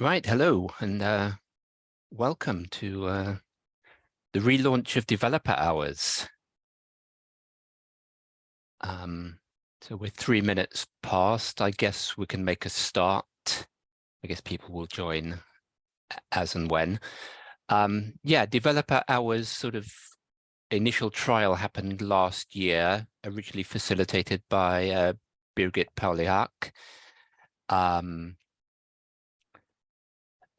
Right, hello, and uh, welcome to uh, the relaunch of Developer Hours. Um, so we're three minutes past. I guess we can make a start. I guess people will join as and when. Um, yeah, Developer Hours sort of initial trial happened last year, originally facilitated by uh, Birgit Pauli-Haack. Um,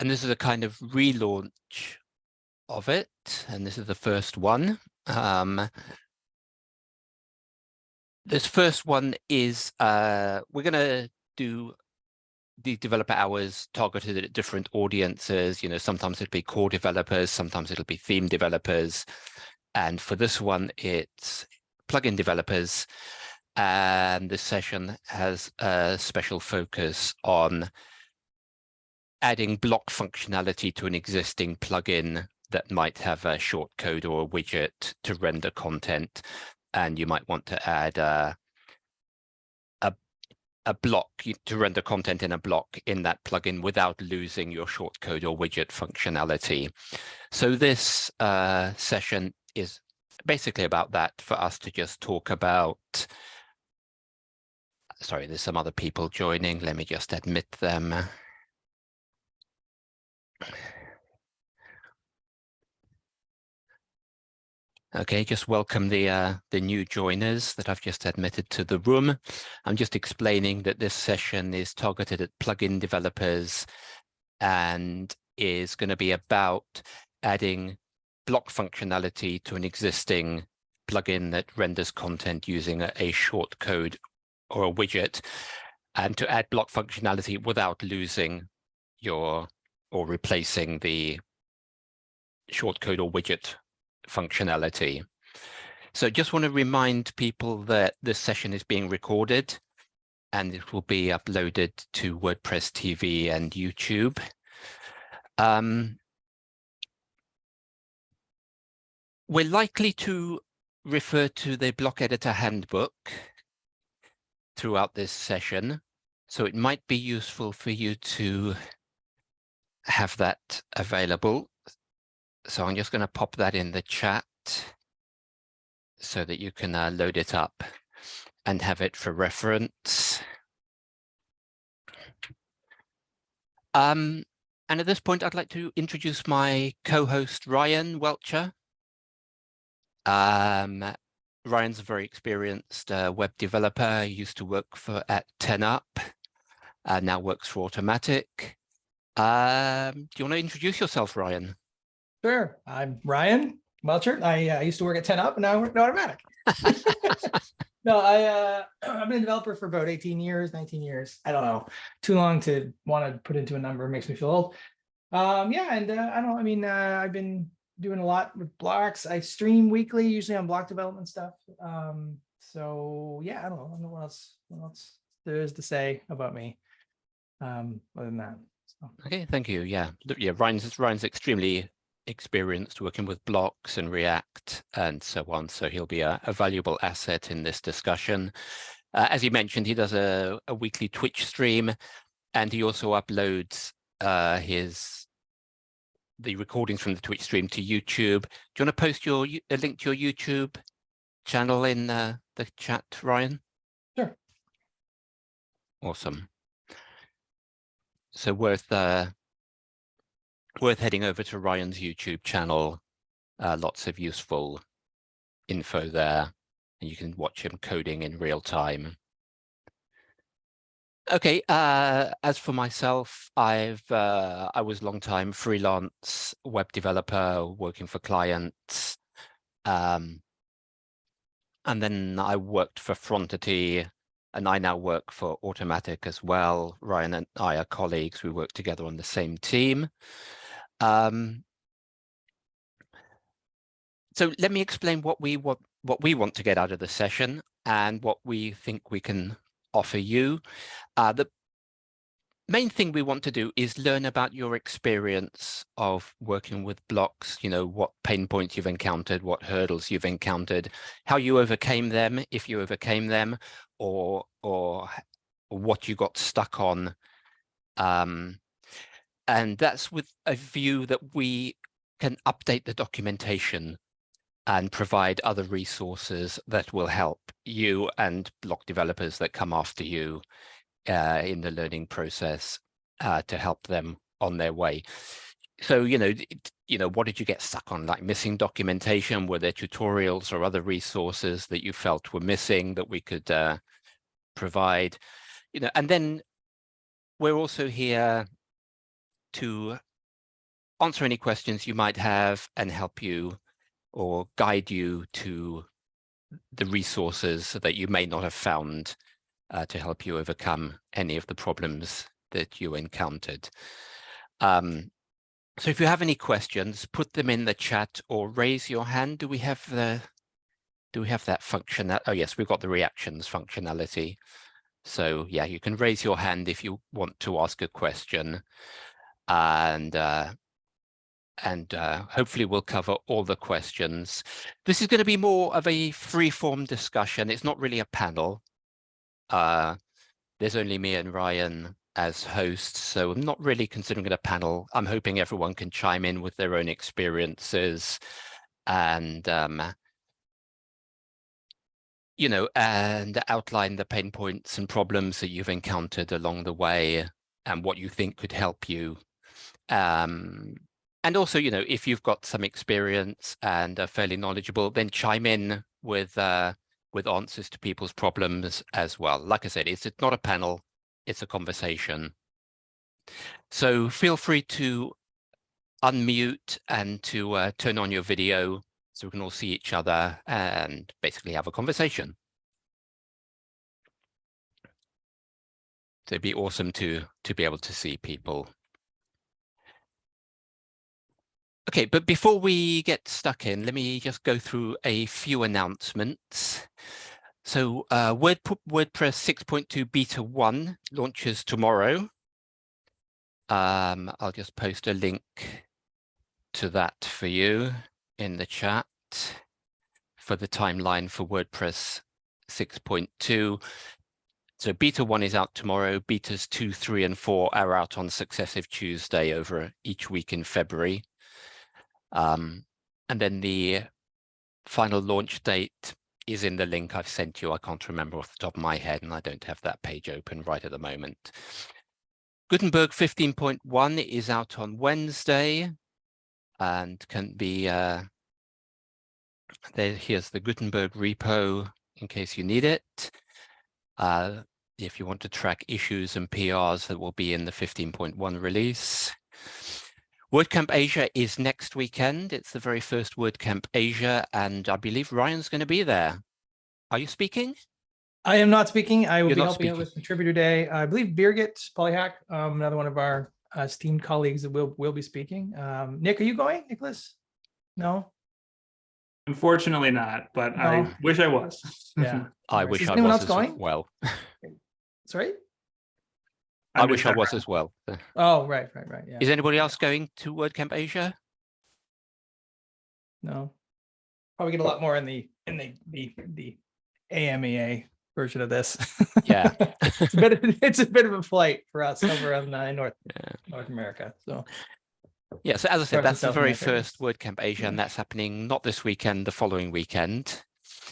and this is a kind of relaunch of it. And this is the first one. Um, this first one is uh, we're going to do the developer hours targeted at different audiences. You know, sometimes it'll be core developers, sometimes it'll be theme developers. And for this one, it's plugin developers. And this session has a special focus on adding block functionality to an existing plugin that might have a shortcode or a widget to render content. And you might want to add a, a, a block to render content in a block in that plugin without losing your shortcode or widget functionality. So this uh, session is basically about that for us to just talk about sorry, there's some other people joining. Let me just admit them. Okay, just welcome the uh, the new joiners that I've just admitted to the room. I'm just explaining that this session is targeted at plugin developers and is going to be about adding block functionality to an existing plugin that renders content using a, a short code or a widget and to add block functionality without losing your or replacing the shortcode or widget functionality. So just want to remind people that this session is being recorded and it will be uploaded to WordPress TV and YouTube. Um, we're likely to refer to the block editor handbook throughout this session. So it might be useful for you to have that available. So I'm just going to pop that in the chat so that you can uh, load it up and have it for reference. Um, and at this point, I'd like to introduce my co-host, Ryan Welcher. Um, Ryan's a very experienced uh, web developer. He used to work for at 10up, uh, now works for Automattic. Um, do you want to introduce yourself, Ryan? Sure. I'm Ryan Welcher. I uh, used to work at 10up and now I work at Automattic. no, I, uh, I've been a developer for about 18 years, 19 years. I don't know. Too long to want to put into a number makes me feel old. Um, yeah, and uh, I don't I mean, uh, I've been doing a lot with blocks. I stream weekly, usually on block development stuff. Um, so yeah, I don't know, I don't know what else, what else there is to say about me. Um, other than that. Okay, thank you. Yeah, yeah. Ryan's Ryan's extremely experienced working with blocks and React and so on, so he'll be a, a valuable asset in this discussion. Uh, as you mentioned, he does a, a, weekly Twitch stream, and he also uploads uh, his the recordings from the Twitch stream to YouTube. Do you want to post your a link to your YouTube channel in uh, the chat, Ryan? Sure. Awesome. So worth uh, worth heading over to Ryan's YouTube channel. Uh, lots of useful info there, and you can watch him coding in real time. Okay, uh, as for myself, I've uh, I was long time freelance web developer working for clients. Um, and then I worked for Frontity and I now work for Automattic as well. Ryan and I are colleagues. We work together on the same team. Um, so let me explain what we want, what we want to get out of the session and what we think we can offer you. Uh, the main thing we want to do is learn about your experience of working with blocks, you know, what pain points you've encountered, what hurdles you've encountered, how you overcame them, if you overcame them, or or what you got stuck on. Um, and that's with a view that we can update the documentation and provide other resources that will help you and block developers that come after you uh, in the learning process uh, to help them on their way. So, you know, it, you know, what did you get stuck on? Like missing documentation? Were there tutorials or other resources that you felt were missing that we could uh, provide? You know, and then we're also here to answer any questions you might have and help you or guide you to the resources that you may not have found uh, to help you overcome any of the problems that you encountered. Um, so if you have any questions, put them in the chat or raise your hand. Do we have the, do we have that function? Oh yes, we've got the reactions functionality. So yeah, you can raise your hand if you want to ask a question. And uh, and uh, hopefully we'll cover all the questions. This is going to be more of a free-form discussion. It's not really a panel. Uh, there's only me and Ryan as hosts, so I'm not really considering it a panel. I'm hoping everyone can chime in with their own experiences and, um, you know, and outline the pain points and problems that you've encountered along the way and what you think could help you. Um, and also, you know, if you've got some experience and are fairly knowledgeable, then chime in with uh, with answers to people's problems as well. Like I said, it's, it's not a panel, it's a conversation. So feel free to unmute and to uh, turn on your video so we can all see each other and basically have a conversation. So it'd be awesome to to be able to see people Okay, but before we get stuck in, let me just go through a few announcements. So uh, Word, WordPress 6.2 Beta 1 launches tomorrow. Um, I'll just post a link to that for you in the chat for the timeline for WordPress 6.2. So beta 1 is out tomorrow. Betas 2, 3, and 4 are out on successive Tuesday over each week in February. Um, and then the final launch date is in the link I've sent you. I can't remember off the top of my head, and I don't have that page open right at the moment. Gutenberg 15.1 is out on Wednesday and can be, uh, there, here's the Gutenberg repo in case you need it. Uh, if you want to track issues and PRs that will be in the 15.1 release. WordCamp Asia is next weekend. It's the very first WordCamp Asia, and I believe Ryan's going to be there. Are you speaking? I am not speaking. I will You're be not helping out speaking. with Contributor Day. I believe Birgit Pauli-Haack, um, another one of our uh, esteemed colleagues that will will be speaking. Um, Nick, are you going, Nicholas? No. Unfortunately not, but I wish I was. Yeah. I Alright, wish is I was else as going? well. Sorry. I wish I was as well. Oh, right, right, right. Yeah. Is anybody else going to WordCamp Asia? No. Probably get a lot more in the in the the the EMEA version of this. Yeah. it's a bit of, it's a bit of a flight for us over in uh, North Yeah. North America. So Yeah, so as I said, North that's the very America, first. WordCamp Asia, Yeah. and that's happening not this weekend, the following weekend.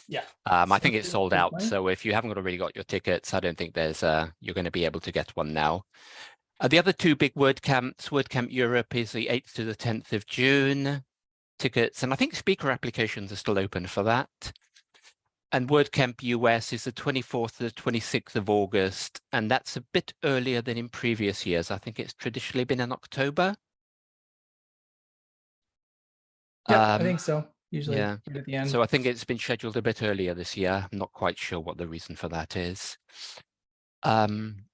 Yeah. Um, I think it's sold out, so if you haven't already got your tickets, I don't think there's uh you're going to be able to get one now. Uh, the other two big WordCamps, WordCamp Europe is the 8th to the 10th of June. Tickets, and I think speaker applications are still open for that. And WordCamp US is the 24th to the 26th of August, and that's a bit earlier than in previous years. I think it's traditionally been in October. yeah, I Um, think so. Usually yeah. at the end. So I think it's been scheduled a bit earlier this year. I'm not quite sure what the reason for that is. Um,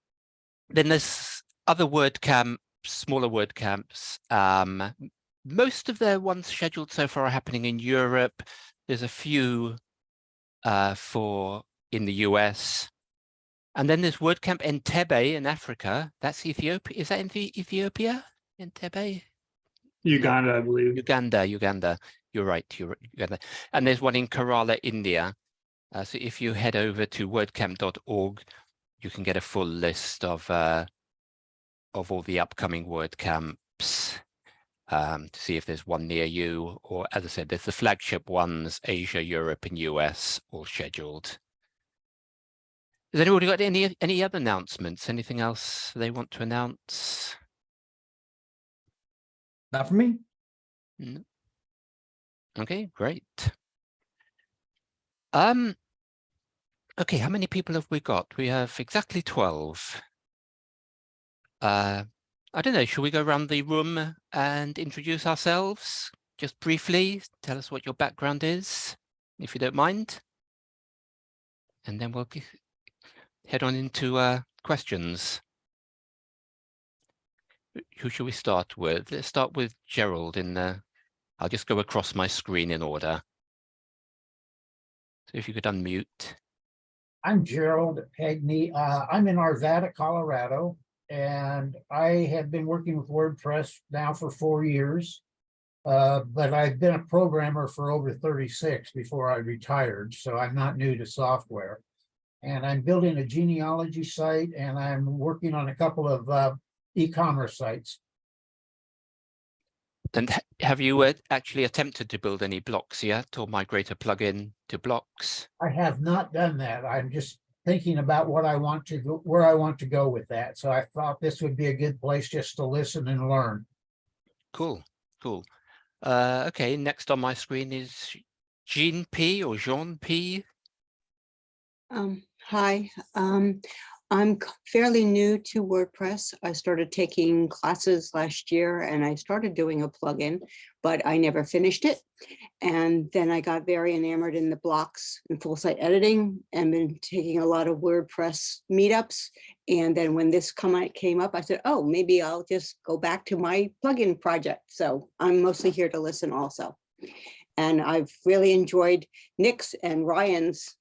then there's other word camps, smaller word camps. Um, most of the ones scheduled so far are happening in Europe. There's a few uh, for in the US. And then there's WordCamp Entebbe in Africa. That's Ethiopia. Is that in the Ethiopia? Entebbe? Uganda, I believe. Uganda, Uganda. You're right, you're. And there's one in Kerala, India. Uh, so if you head over to wordcamp.org, you can get a full list of uh, of all the upcoming WordCamps um, to see if there's one near you, or as I said, there's the flagship ones, Asia, Europe, and US, all scheduled. Has anybody got any any other announcements? Anything else they want to announce? Not for me. Okay, great. Um, okay, how many people have we got? We have exactly 12. Uh, I don't know, should we go around the room and introduce ourselves? Just briefly, tell us what your background is, if you don't mind. And then we'll head on into uh, questions. Who should we start with? Let's start with Gerald in the, I'll just go across my screen in order. So if you could unmute. I'm Gerald Hagney. Uh, I'm in Arvada, Colorado, and I have been working with WordPress now for four years. Uh, but I've been a programmer for over thirty-six before I retired, so I'm not new to software. And I'm building a genealogy site and I'm working on a couple of, uh, e-commerce sites. And have you uh, actually attempted to build any blocks yet or migrate a plugin to blocks? I have not done that. I'm just thinking about what I want to go, where I want to go with that. So I thought this would be a good place just to listen and learn. Cool, cool. Uh, okay, next on my screen is Jean P or Jean P. Um, hi, um, I'm fairly new to WordPress. I started taking classes last year and I started doing a plugin, but I never finished it. And then I got very enamored in the blocks and full site editing and been taking a lot of WordPress meetups. And then when this come, out- came up, I said, oh, maybe I'll just go back to my plugin project. So I'm mostly here to listen also. And I've really enjoyed Nick's and Ryan's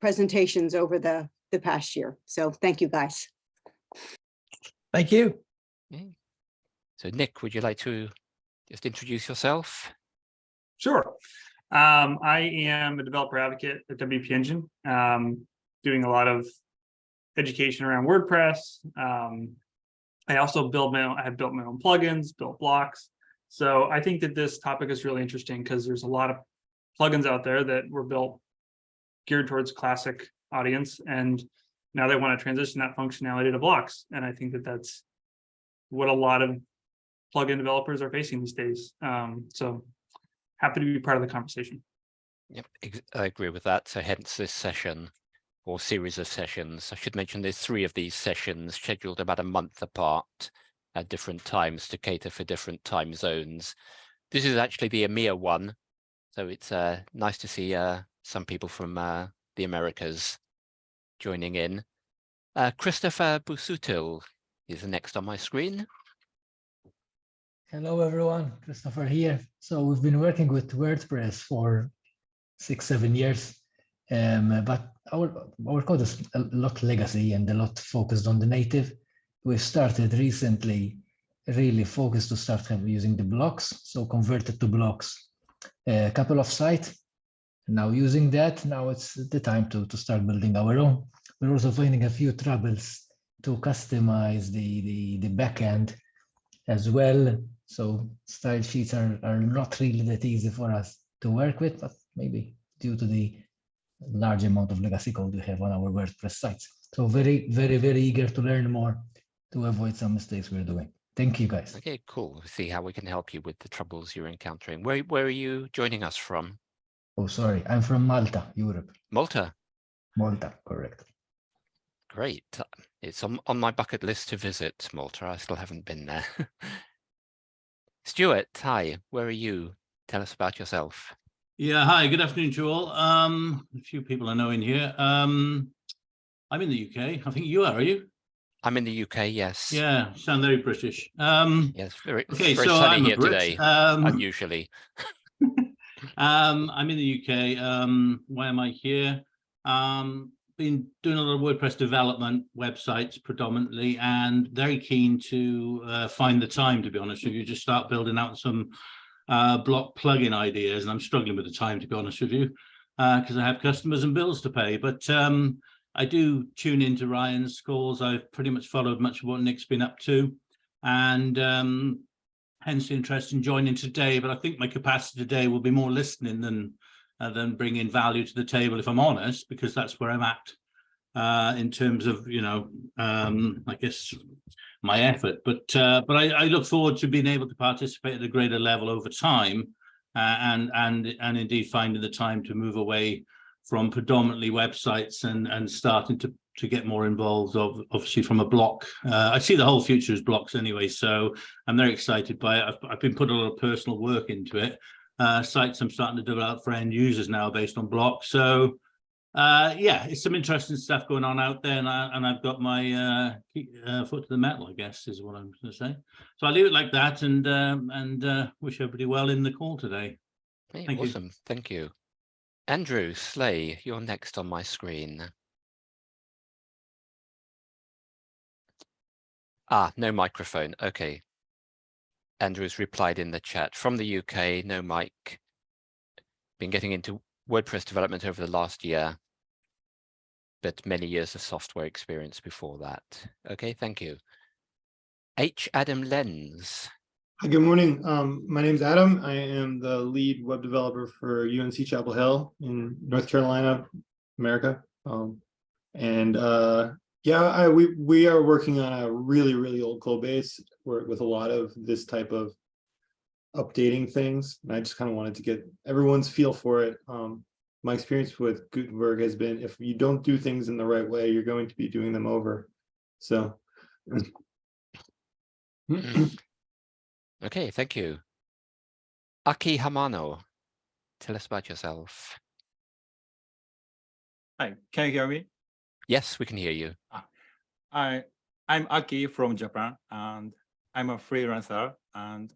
presentations over the, the past year. So thank you, guys. Thank you. So Nick, would you like to just introduce yourself? Sure. Um, I am a developer advocate at WP Engine, um, doing a lot of education around WordPress. Um, I also build my own, I have built my own plugins, built blocks. So I think that this topic is really interesting because there's a lot of plugins out there that were built geared towards classic audience and now they want to transition that functionality to blocks. And I think that that's what a lot of plugin developers are facing these days. Um, so happy to be part of the conversation. Yep, I agree with that. So hence this session or series of sessions. I should mention there's three of these sessions scheduled about a month apart at different times to cater for different time zones. This is actually the EMEA one. So it's uh, nice to see uh, some people from uh, the Americas joining in. Uh, Christopher Busuttil is next on my screen. Hello, everyone. Christopher here. So we've been working with WordPress for six, seven years, um, but our our code is a lot legacy and a lot focused on the native. We've started recently, really focused to start using the blocks, so converted to blocks. A couple of sites. Now using that, now it's the time to to start building our own. We're also finding a few troubles to customize the the the backend as well. So style sheets are, are not really that easy for us to work with, but maybe due to the large amount of legacy code we have on our WordPress sites. So very, very, very eager to learn more to avoid some mistakes we're doing. Thank you guys. Okay, cool. See how we can help you with the troubles you're encountering. Where where are you joining us from? Oh, sorry, I'm from Malta, Europe. Malta. Malta, correct. Great. It's on, on my bucket list to visit Malta. I still haven't been there. Stuart, hi, where are you? Tell us about yourself. Yeah, hi, good afternoon to you all. Um, a few people I know in here. Um, I'm in the UK. I think you are, are you? I'm in the UK, yes. Yeah, sound very British. Um, Yes, very, okay, very so sunny I'm here a Brit. today, Um, unusually. um, I'm in the UK. Um, why am I here? Um, been doing a lot of WordPress development websites predominantly and very keen to uh, find the time, to be honest with you, just start building out some uh, block plugin ideas. And I'm struggling with the time, to be honest with you, because I have customers and bills to pay. But um, I do tune into Ryan's calls. I've pretty much followed much of what Nick's been up to. And um, hence the interest in joining today. But I think my capacity today will be more listening than uh, than bringing value to the table, if I'm honest, because that's where I'm at uh, in terms of, you know, um, I guess my effort. But uh, but I, I look forward to being able to participate at a greater level over time uh, and and and indeed finding the time to move away from predominantly websites and and starting to to get more involved of obviously from a block uh, i see the whole future as blocks anyway so i'm very excited by it i've, I've been putting a lot of personal work into it uh sites i'm starting to develop for end users now based on blocks so uh yeah it's some interesting stuff going on out there and, I, and i've got my uh, uh foot to the metal i guess is what i'm going to say so i'll leave it like that and um and uh wish everybody well in the call today Hey, Thank you. awesome. Thank you. Andrew Slay, you're next on my screen. Ah, no microphone. Okay. Andrew's replied in the chat from the UK, no mic. Been getting into WordPress development over the last year, but many years of software experience before that. Okay, thank you. H. Adam Lenz. Hi, good morning. Um, my name's Adam. I am the lead web developer for UNC Chapel Hill in North Carolina, America. Um, and uh, yeah, I, we we are working on a really really old code base with a lot of this type of updating things. And I just kind of wanted to get everyone's feel for it. Um, my experience with Gutenberg has been if you don't do things in the right way, you're going to be doing them over. So. Mm. Okay, thank you. Aki Hamano, tell us about yourself. Hi, can you hear me? Yes, we can hear you. I I'm Aki from Japan and I'm a freelancer and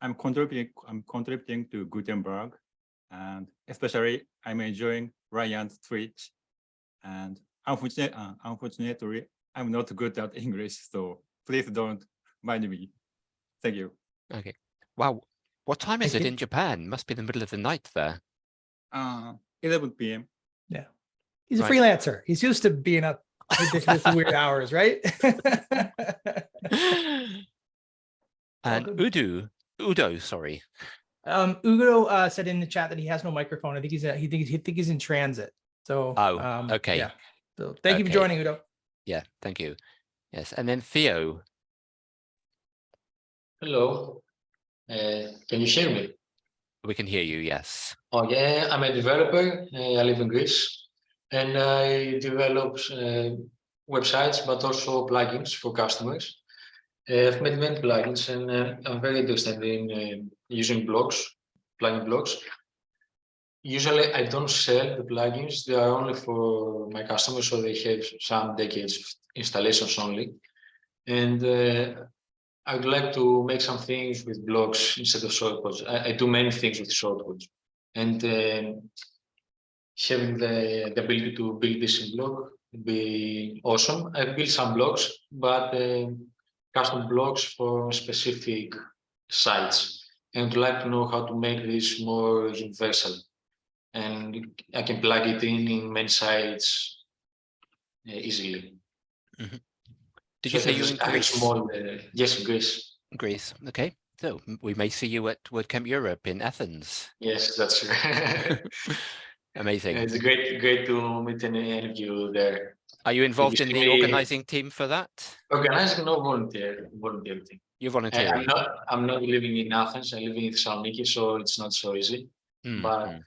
I'm contributing I'm contributing to Gutenberg and especially I'm enjoying Ryan's Twitch and unfortunately uh, unfortunately I'm not good at English so please don't mind me. Thank you. Okay. Wow. What time is Thank it in Japan? Must be the middle of the night there. Uh 11 p.m. He's a Right. freelancer. He's used to being up ridiculously weird hours, right? And Udo, Udo, sorry. Um, Ugo uh, said in the chat that he has no microphone. I think he's uh, he thinks he think he's in transit. So Oh, um, okay. Yeah. So thank you for joining, Udo. Yeah, thank you. Yes, and then Theo. Hello. Uh, can you hear me? We can hear you, yes. Oh yeah, I'm a developer. Uh, I live in Greece, and I develop uh, websites, but also plugins for customers. Uh, I've made many plugins, and uh, I'm very interested in uh, using blocks, plugin blocks. Usually, I don't sell the plugins; they are only for my customers, so they have some decades of installations only. And uh, I would like to make some things with blocks instead of shortcuts. I, I do many things with shortcuts, and um having the, the ability to build this in block would be awesome. I've built some blocks, but um custom blocks for specific sites, and would like to know how to make this more universal, and I can plug it in in many sites uh, easily. Did you say you in Greece? Small, uh, yes, in Greece. Greece, okay. So we may see you at WordCamp Europe in Athens. Yes, that's Amazing. It's great, great to meet any, of you there. Are you involved in the organizing team for that? Organizing no volunteer, volunteer thing. You're I, I'm not, I'm not living in Athens. I live in Thessaloniki, so it's not so easy. Mm, but- mm.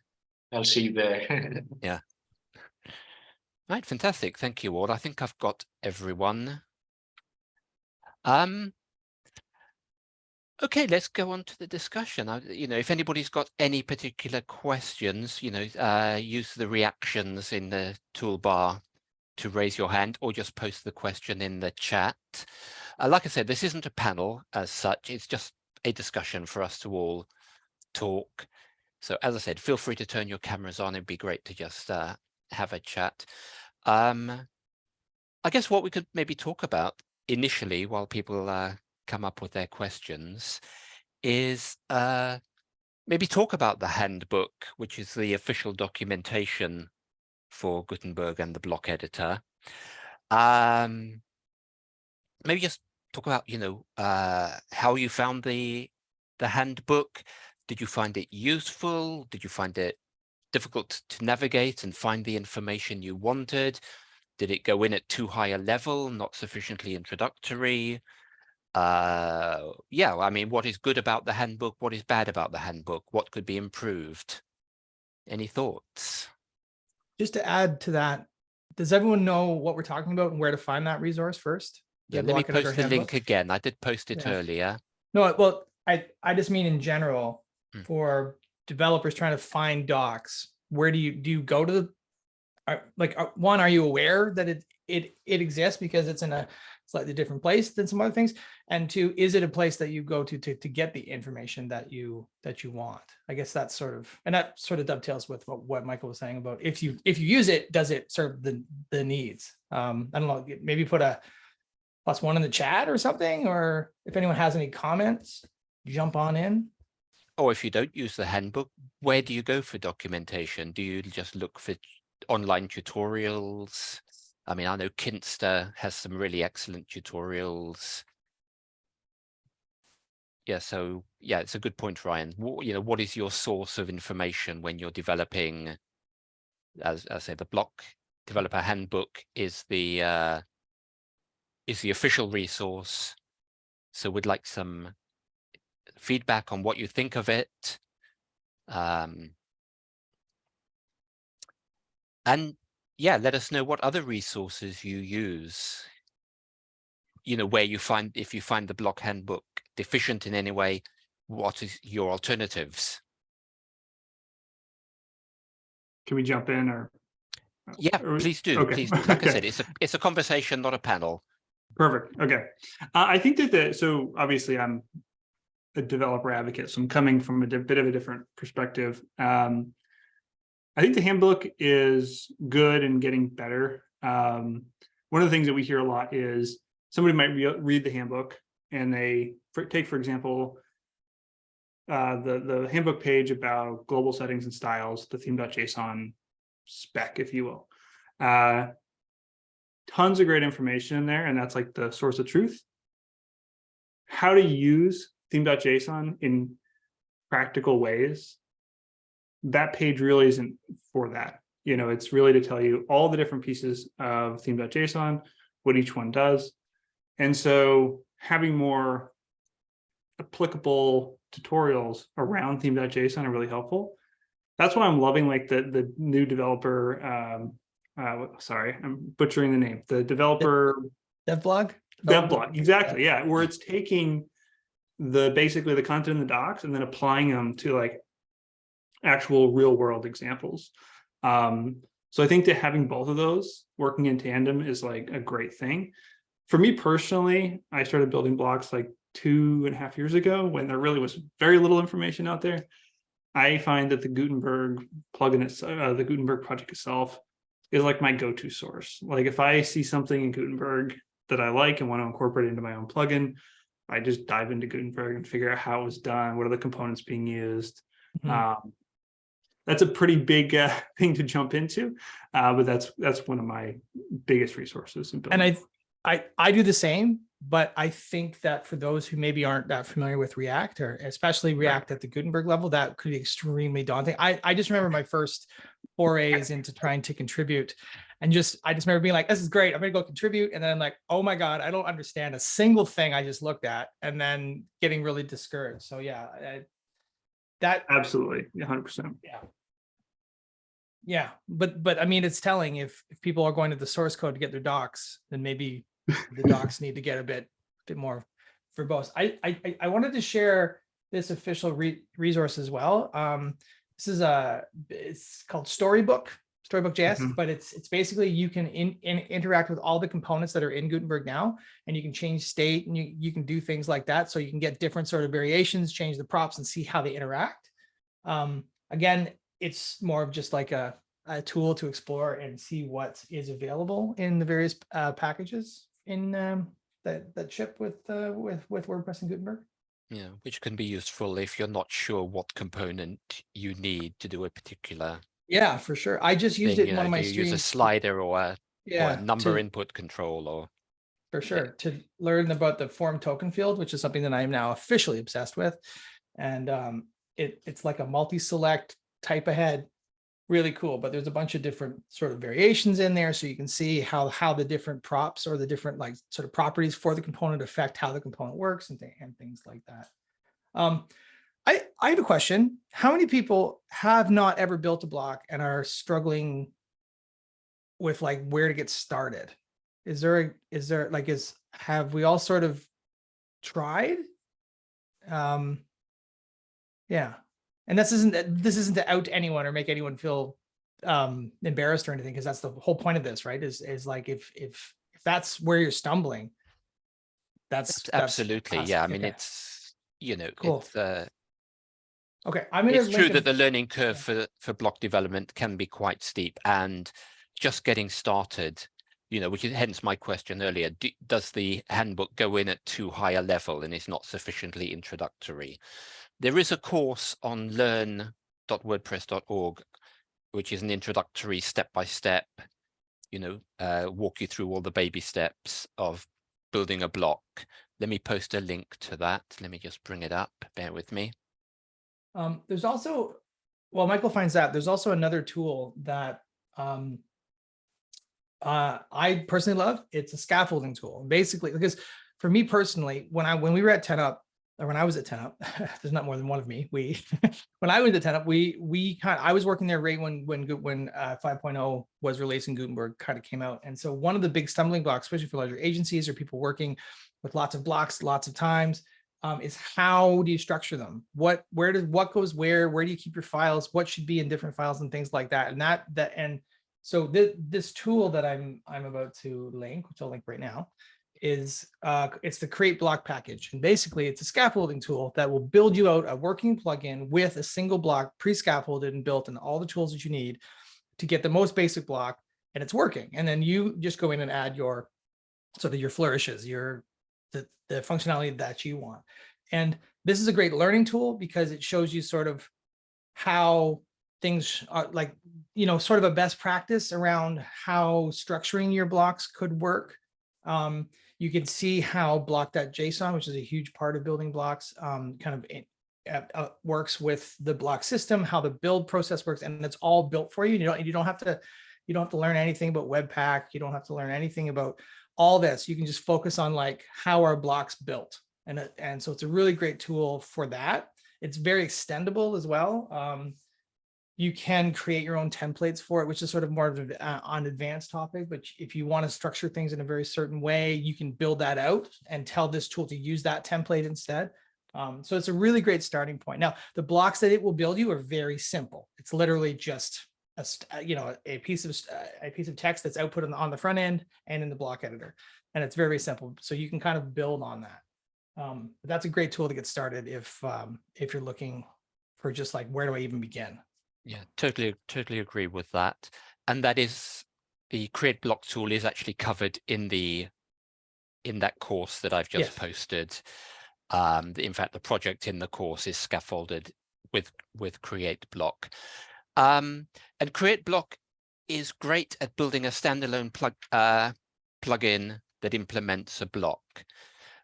I'll see you there. Yeah. Right, fantastic. Thank you all. I think I've got everyone. Um. Okay, let's go on to the discussion. I, you know, if anybody's got any particular questions, you know, uh, use the reactions in the toolbar to raise your hand or just post the question in the chat. Uh, like I said, this isn't a panel as such. It's just a discussion for us to all talk. So as I said, feel free to turn your cameras on. It'd be great to just uh, have a chat. Um, I guess what we could maybe talk about initially while people uh, come up with their questions is uh, maybe talk about the handbook, which is the official documentation for Gutenberg and the block editor. Um, maybe just talk about, you know, uh, how you found the the handbook. Did you find it useful? Did you find it difficult to navigate and find the information you wanted? Did it go in at too high a level, not sufficiently introductory? Uh, yeah, I mean, what is good about the handbook? What is bad about the handbook? What could be improved? Any thoughts? Just to add to that, does everyone know what we're talking about and where to find that resource first? Yeah, let me post the link again. I did post it Yeah. earlier. No, well, I, I just mean in general, Hmm. for developers trying to find docs, where do you, do you go to the? Are, like, uh, one, are you aware that it, it, it exists because it's in a slightly different place than some other things? And two, is it a place that you go to, to, to get the information that you, that you want? I guess that's sort of, and that sort of dovetails with what, what Michael was saying about if you, if you use it, does it serve the, the needs? Um, I don't know, maybe put a plus one in the chat or something, or if anyone has any comments, jump on in. Or if you don't use the handbook, where do you go for documentation? Do you just look for online tutorials? I mean, I know Kinsta has some really excellent tutorials. Yeah, so yeah, it's a good point, Ryan. What, you know, what is your source of information when you're developing? As I say, the block developer handbook is the uh, is the official resource. So we'd like some feedback on what you think of it. Um, and yeah, let us know what other resources you use. You know, where you find, if you find the block handbook deficient in any way, what is your alternatives? Can we jump in or? Yeah, or- please do, okay, please. Like I said, it's a, it's a conversation, not a panel. Perfect. Okay. Uh, I think that the, so obviously I'm a developer advocate, so I'm coming from a bit of a different perspective. Um, I think the handbook is good and getting better. Um, one of the things that we hear a lot is somebody might re- read the handbook and they for, take, for example, uh, the, the handbook page about global settings and styles, the theme.json spec, if you will. Uh, tons of great information in there, and that's like the source of truth. How to use theme.json in practical ways. That page really isn't for that. You know, it's really to tell you all the different pieces of theme.json, what each one does. And so having more applicable tutorials around theme.json are really helpful. That's why I'm loving like the the new developer um uh sorry, I'm butchering the name, the developer Dev blog? Dev blog, exactly, yeah, where it's taking the basically the content in the docs and then applying them to like actual real world examples. Um, so I think that having both of those working in tandem is like a great thing. For me personally, I started building blocks like two and a half years ago when there really was very little information out there. I find that the Gutenberg plugin, uh, the Gutenberg project itself is like my go-to source. Like if I see something in Gutenberg that I like and want to incorporate into my own plugin, I just dive into Gutenberg and figure out how it was done, what are the components being used. Mhm. Um, that's a pretty big uh, thing to jump into, uh, but that's that's one of my biggest resources. In And. I, I, I do the same, but I think that for those who maybe aren't that familiar with React or especially React at the Gutenberg level, that could be extremely daunting. I, I just remember my first forays into trying to contribute and just, I just remember being like, this is great. I'm gonna go contribute. And then I'm like, oh my God, I don't understand a single thing I just looked at and then getting really discouraged. So yeah, I- that, Absolutely, 100%. yeah, but, but I mean, it's telling if, if people are going to the source code to get their docs, then maybe the docs need to get a bit, bit more verbose. I, I, I- wanted to share this official re- resource as well. Um, this is a, it's called Storybook, Storybook JS, Mhm. but it's, it's basically you can in, in, interact with all the components that are in Gutenberg now, and you can change state and you, you can do things like that. So you can get different sort of variations, change the props and see how they interact. Um, again, it's more of just like a, a tool to explore and see what is available in the various uh, packages in um, that that ship with uh, with with WordPress and Gutenberg. Yeah, which can be useful if you're not sure what component you need to do a particular Yeah, for sure. I just used thing. it in know, one of my you use a slider or a Yeah, a number to- input control or For sure, to learn about the form token field, which is something that I am now officially obsessed with. And um, it, it's like a multi-select type ahead. Really cool, but there's a bunch of different sort of variations in there, so you can see how, how the different props or the different like sort of properties for the component affect how the component works and, thi- and things like that. Um, I, I have a question. How many people have not ever built a block and are struggling with like where to get started? Is there, a is there like, is, have we all sort of tried? Um, yeah, and this isn't, this isn't to out anyone or make anyone feel um embarrassed or anything, because that's the whole point of this, right? Is, is like, if, if, if that's where you're stumbling. That's. Abs- that's absolutely, awesome. yeah, I mean, Okay. it's, you know, Cool. it's uh, Okay, I mean, it's true that the learning curve for for block development can be quite steep and just getting started you know which is hence my question earlier do, does the handbook go in at too high a level and is not sufficiently introductory there is a course on learn.wordpress.org which is an introductory step by step you know uh, walk you through all the baby steps of building a block let me post a link to that let me just bring it up bear with me Um, there's also, well, Michael finds out, there's also another tool that um, uh, I personally love. It's a scaffolding tool. Basically, because for me personally, when I when we were at 10 up, when I was at 10 up, there's not more than one of me. We when I was at 10 up, we we kind I was working there right when when when uh, 5.0 was released and Gutenberg kind of came out. And so one of the big stumbling blocks, especially for larger agencies or people working with lots of blocks, lots of times, um, is how do you structure them? What, where does, what goes where? Where do you keep your files? What should be in different files and things like that? And that, that, and so this, this tool that I'm, I'm about to link, which I'll link right now, is, uh, it's the create block package. And basically it's a scaffolding tool that will build you out a working plugin with a single block pre-scaffolded and built and all the tools that you need to get the most basic block and it's working. And then you just go in and add your, so that your flourishes, your, the, the functionality that you want. And this is a great learning tool because it shows you sort of how things are like, you know, sort of a best practice around how structuring your blocks could work. Um, you can see how block.json, which is a huge part of building blocks, um, kind of in- uh, uh, works with the block system, how the build process works, and it's all built for you. You don't, you don't have to, you don't have to learn anything about Webpack. You don't have to learn anything about all this. You can just focus on like how are blocks built. And, it- and so it's a really great tool for that. It's very extendable as well. Um, you can create your own templates for it, which is sort of more of an uh, advanced topic. But if you want to structure things in a very certain way, you can build that out and tell this tool to use that template instead. Um, so it's a really great starting point. Now, the blocks that it will build you are very simple. It's literally just a, uh, you know, a piece of, uh, a piece of text that's output on the, on the front end and in the block editor. And it's very, simple. So you can kind of build on that. Um, that's a great tool to get started if, um, if you're looking for just like, where do I even begin? Yeah, totally, totally agree with that. And that is the create block tool is actually covered in the in that course that I've just Yes. posted. Um, in fact, the project in the course is scaffolded with with create block. Um, and create block is great at building a standalone plug uh, plugin that implements a block.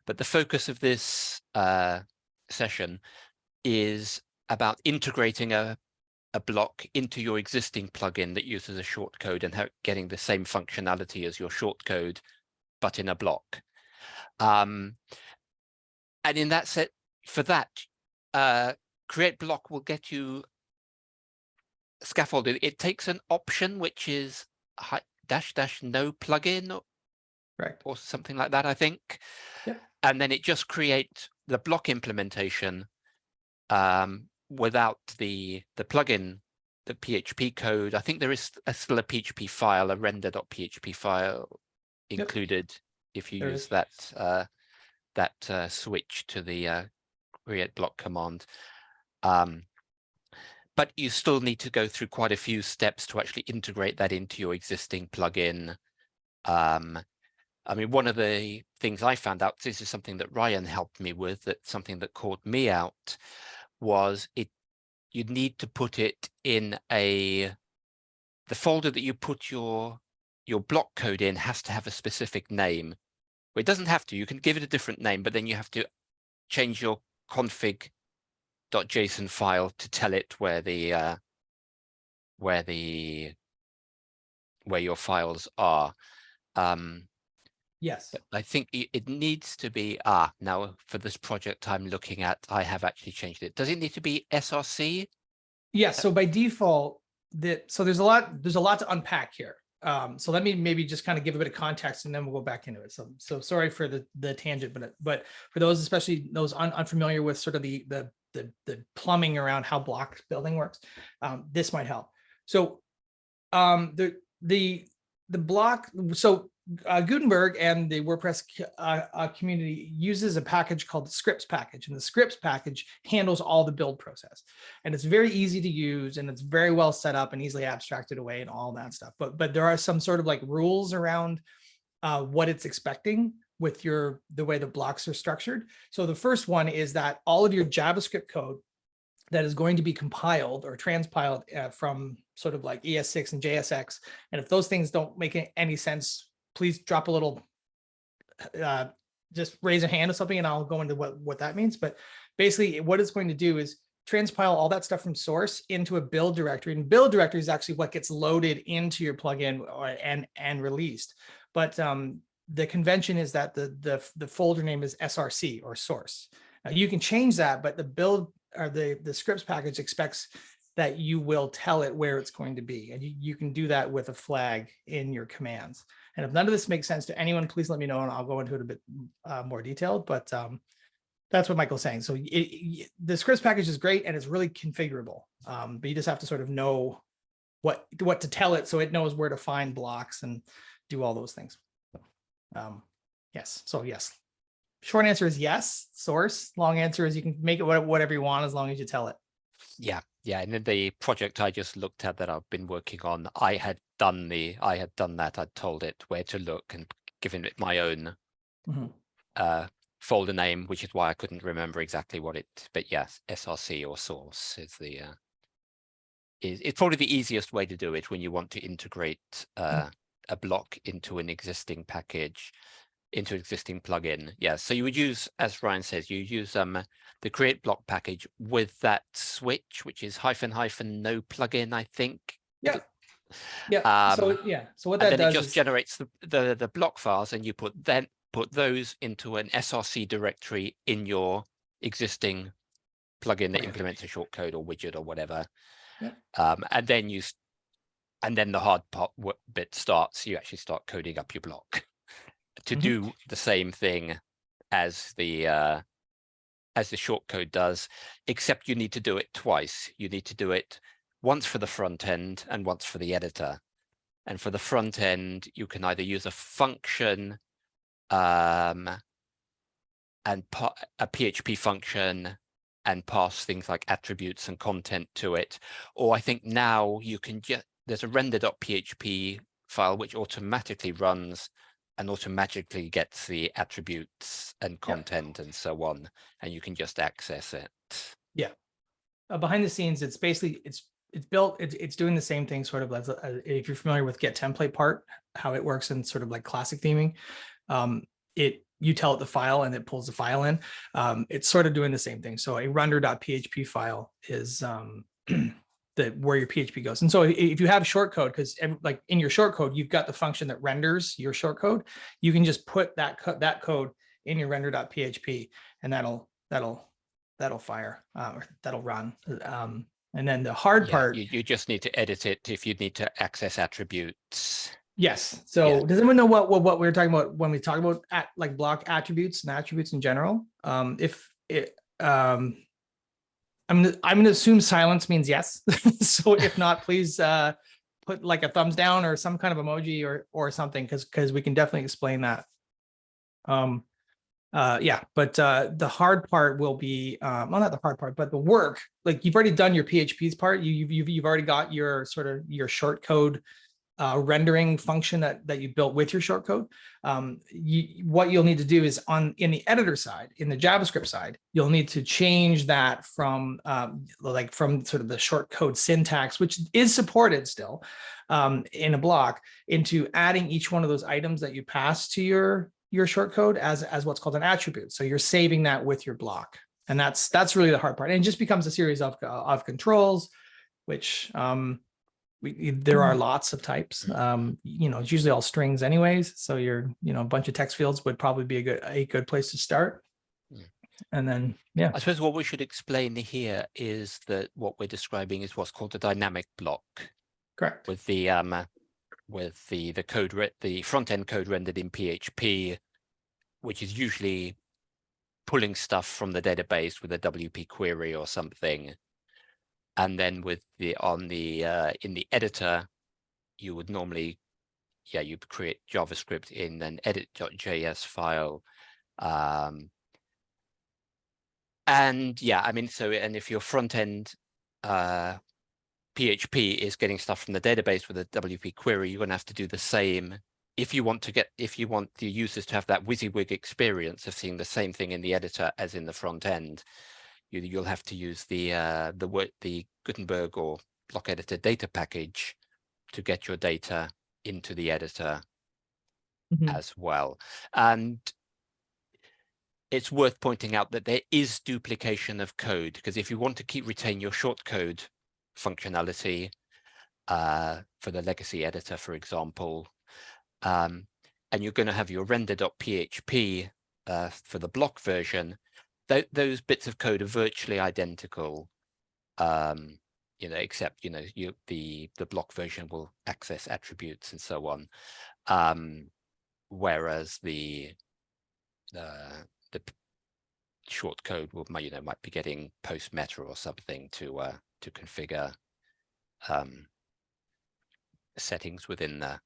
But the focus of this uh, session is about integrating a a block into your existing plugin that uses a shortcode and getting the same functionality as your shortcode, but in a block. Um, and in that set, for that, uh, create block will get you scaffolded. It takes an option which is dash dash no plugin or, Correct. or something like that, I think. Yep. And then it just creates the block implementation um, without the the plugin, the PHP code. I think there is a, still a PHP file, a render.php file Yep. included if you There use is. that uh, that uh, switch to the uh, create block command. Um, but you still need to go through quite a few steps to actually integrate that into your existing plugin. Um, I mean, one of the things I found out, this is something that Ryan helped me with, that something that caught me out was it, you need to put it in a, the folder that you put your your block code in has to have a specific name. Well, it doesn't have to, you can give it a different name, but then you have to change your config.json file to tell it where the uh, where the where your files are. Um, Yes. I think it, it needs to be, ah, now for this project I'm looking at, I have actually changed it. Does it need to be SRC? Yeah, so by default, that, so there's a lot, there's a lot to unpack here. Um, so let me maybe just kind of give a bit of context and then we'll go back into it. So, so sorry for the, the tangent, but, but for those, especially those un, unfamiliar with sort of the, the, the, the plumbing around how block building works, um, this might help. So, um, the, the, the block, so uh, Gutenberg and the WordPress uh, uh, community uses a package called the scripts package and the scripts package handles all the build process. And it's very easy to use and it's very well set up and easily abstracted away and all that stuff. But, but there are some sort of like rules around uh, what it's expecting with your, the way the blocks are structured. So the first one is that all of your JavaScript code that is going to be compiled or transpiled uh, from sort of like ES6 and JSX. And if those things don't make any sense, please drop a little, uh, just raise a hand or something and I'll go into what, what that means. But basically what it's going to do is transpile all that stuff from source into a build directory and build directory is actually what gets loaded into your plugin or, and, and released. But um, the convention is that the, the, the folder name is SRC or source. Now you can change that, but the build or the, the scripts package expects that you will tell it where it's going to be. And you, you can do that with a flag in your commands. And if none of this makes sense to anyone, please let me know and I'll go into it a bit uh, more detailed, but um, that's what Michael's saying. So it, it- the scripts package is great and it's really configurable. Um, but you just have to sort of know what, what to tell it so it knows where to find blocks and do all those things. Um, yes, so yes. Short answer is yes, source. Long answer is you can make it whatever you want as long as you tell it. Yeah, yeah. And in the project I just looked at that I've been working on, I had done the, I had done that. I'd told it where to look and given it my own Mhm. uh, folder name, which is why I couldn't remember exactly what it, but yes, SRC or source is the, uh, is, it's probably the easiest way to do it when you want to integrate uh, a block into an existing package, into an existing plugin. Yeah, so you would use, as Ryan says, you use um the create block package with that switch, which is hyphen hyphen no plugin, I think. Yeah. Yeah, so Um, yeah, so what that then it just is, generates the, the, the block files and you put then put those into an SRC directory in your existing plugin that implements a shortcode or widget or whatever. Yeah. Um, and then you, and then the hard part bit starts, you actually start coding up your block to Mhm. do the same thing as the, uh, as the shortcode does, except you need to do it twice. You need to do it once for the front end and once for the editor. And for the front end, you can either use a function um, and a PHP function and pass things like attributes and content to it. Or I think now you can just, there's a render.php file which automatically runs and automatically gets the attributes and content and so on, and you can just access it. uh, behind the scenes, it's basically, it's, it's built, it's, it's doing the same thing sort of as, uh, if you're familiar with get template part, how it works in sort of like classic theming. Um, it, you tell it the file and it pulls the file in. Um, it's sort of doing the same thing. So a render.php file is, um, the, where your PHP goes. And so if you have short code, because like in your short code, you've got the function that renders your shortcode, you can just put that, co- that code in your render.php and that'll, that'll, that'll fire, uh, or that'll run. Um, and then the hard Yeah, part, You, you just need to edit it if you need to access attributes. yes. So does anyone know what, what, what we're talking about when we talk about at, like block attributes and attributes in general? Um, if it, um, I'm, I'm gonna assume silence means yes. So if not, please, uh, put like a thumbs down or some kind of emoji or, or something, because, because we can definitely explain that. Um, uh, yeah, but, uh, the hard part will be, um, well, not the hard part, but the work, like you've already done your PHP's part. You, you've, you've, you've already got your sort of your short code uh, rendering function that, that you built with your shortcode. Um, you, what you'll need to do is on in the editor side, in the JavaScript side, you'll need to change that from um, like from sort of the shortcode syntax, which is supported still um, in a block, into adding each one of those items that you pass to your your shortcode as as what's called an attribute. So you're saving that with your block, and that's that's really the hard part. And it just becomes a series of of controls, which um, we, there are lots of types. Um, you know, it's usually all strings anyways. So you're, you know, a bunch of text fields would probably be a good, a good place to start. And then, yeah, I suppose what we should explain here is that what we're describing is what's called a dynamic block correct. with the um uh, with the the code re- the front end code rendered in PHP, which is usually pulling stuff from the database with a WP query or something. And then with the on the uh, in the editor, you would normally, yeah, you'd create JavaScript in an edit.js file. Um, and yeah, I mean, so and if your front end uh, PHP is getting stuff from the database with a WP query, you're going to have to do the same if you want to get if you want the users to have that WYSIWYG experience of seeing the same thing in the editor as in the front end. You, you'll have to use the uh, the word the Gutenberg or block editor data package to get your data into the editor Mhm. as well. And it's worth pointing out that there is duplication of code because if you want to keep retain your shortcode functionality uh, for the legacy editor, for example, um, and you're going to have your render.php uh, for the block version, th those bits of code are virtually identical. Um, you know, except you know, you the the block version will access attributes and so on. Um, whereas the uh, the short code will you know might be getting post meta or something to uh, to configure um, settings within the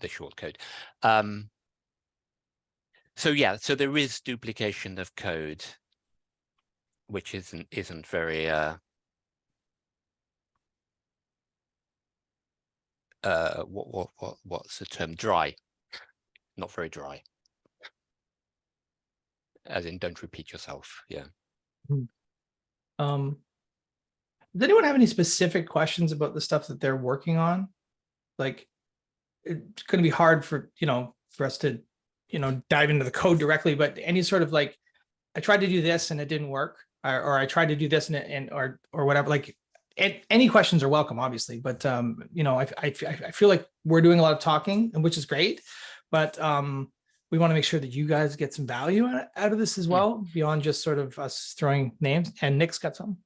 the short code. Um, so yeah, so there is duplication of code, which isn't isn't very uh, uh, what what what what's the term? Dry, not very dry. As in, don't repeat yourself. Yeah. Um, does anyone have any specific questions about the stuff that they're working on? Like, it's gonna be hard for, you know, for us to, you know, dive into the code directly, but any sort of like, I tried to do this and it didn't work, or, or I tried to do this and, it- and, or, or whatever, like, any questions are welcome, obviously, but, um, you know, I, I, I feel like we're doing a lot of talking, and which is great, but, um, we want to make sure that you guys get some value out out of this as well, beyond just sort of us throwing names, and Nick's got some.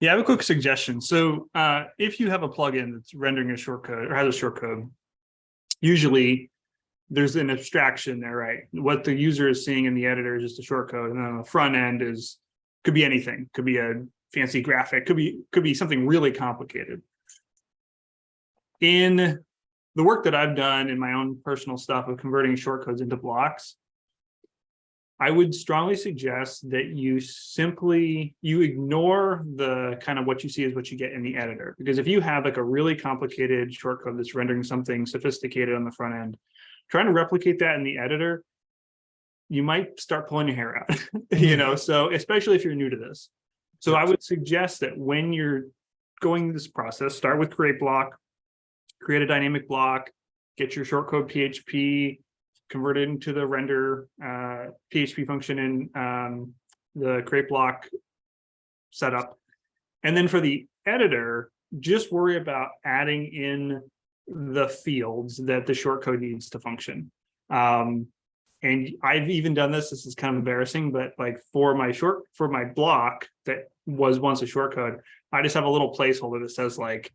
Yeah, I have a quick suggestion. So uh, if you have a plugin that's rendering a shortcode or has a shortcode, usually there's an abstraction there, right? What the user is seeing in the editor is just a shortcode, and then on the front end is could be anything, could be a fancy graphic, could be could be something really complicated. In the work that I've done in my own personal stuff of converting shortcodes into blocks, I would strongly suggest that you simply, you ignore the kind of what you see is what you get in the editor. Because if you have like a really complicated shortcode that's rendering something sophisticated on the front end, trying to replicate that in the editor, you might start pulling your hair out, you know, so especially if you're new to this. So I would suggest that when you're going this process, start with create block, create a dynamic block, get your shortcode PHP, convert it into the render uh, PHP function in um, the create block setup. And then for the editor, just worry about adding in the fields that the shortcode needs to function. Um, and I've even done this, this is kind of embarrassing, but like for my short, for my block that was once a shortcode, I just have a little placeholder that says like